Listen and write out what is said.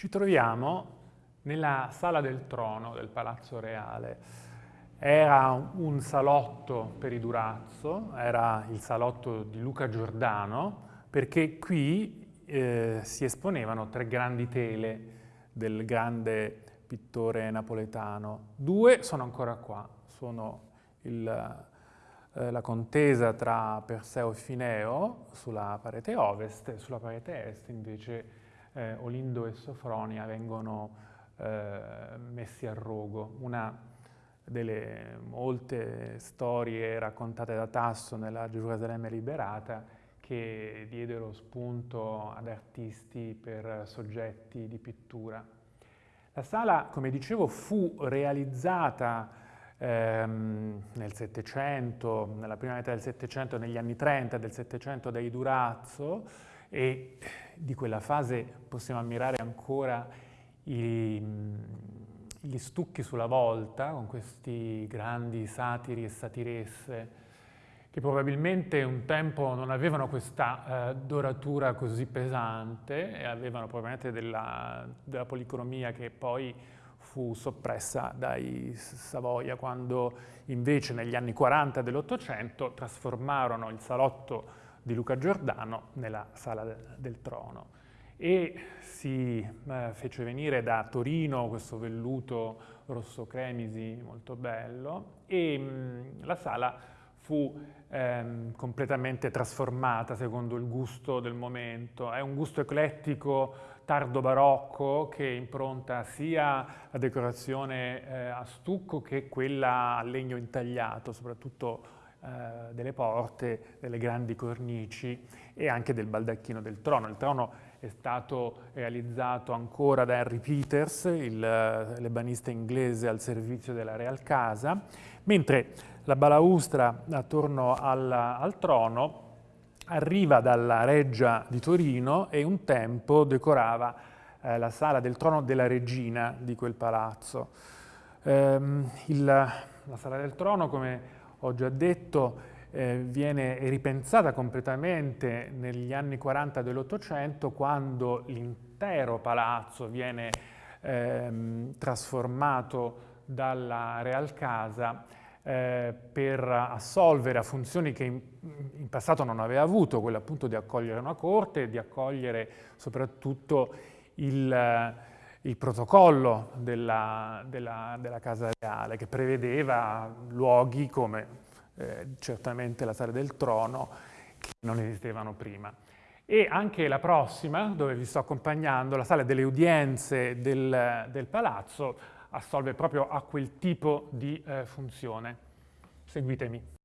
Ci troviamo nella sala del trono del Palazzo Reale. Era un salotto per i Durazzo, era il salotto di Luca Giordano, perché qui eh, si esponevano tre grandi tele del grande pittore napoletano. Due sono ancora qua, sono il, eh, la contesa tra Perseo e Fineo sulla parete ovest e sulla parete est invece eh, Olindo e Sofronia vengono eh, messi a rogo. Una delle molte storie raccontate da Tasso nella Gerusalemme liberata che diedero spunto ad artisti per soggetti di pittura. La sala, come dicevo, fu realizzata ehm, nel Settecento, nella prima metà del Settecento, negli anni 30 del Settecento dai Durazzo e di quella fase possiamo ammirare ancora i, gli stucchi sulla volta con questi grandi satiri e satiresse che probabilmente un tempo non avevano questa eh, doratura così pesante e avevano probabilmente della, della policromia che poi fu soppressa dai Savoia quando invece negli anni 40 dell'Ottocento trasformarono il salotto di Luca Giordano nella Sala del Trono e si eh, fece venire da Torino questo velluto rosso cremisi molto bello e mh, la sala fu ehm, completamente trasformata secondo il gusto del momento. È un gusto eclettico tardo barocco che impronta sia la decorazione eh, a stucco che quella a legno intagliato, soprattutto eh, delle porte, delle grandi cornici e anche del baldacchino del trono. Il trono è stato realizzato ancora da Henry Peters, il lebanista inglese al servizio della Real Casa, mentre la balaustra attorno al, al trono arriva dalla reggia di Torino e un tempo decorava eh, la sala del trono della regina di quel palazzo. Ehm, il, la sala del trono, come ho già detto, eh, viene ripensata completamente negli anni 40 dell'Ottocento quando l'intero palazzo viene ehm, trasformato dalla Real Casa eh, per assolvere a funzioni che in, in, passato non aveva avuto, quella appunto di accogliere una corte e di accogliere soprattutto il, il protocollo della, della, della, Casa Reale che prevedeva luoghi come eh, certamente la Sala del Trono che non esistevano prima. E anche la prossima, dove vi sto accompagnando, la Sala delle Udienze del, del Palazzo, assolve proprio a quel tipo di eh, funzione. Seguitemi.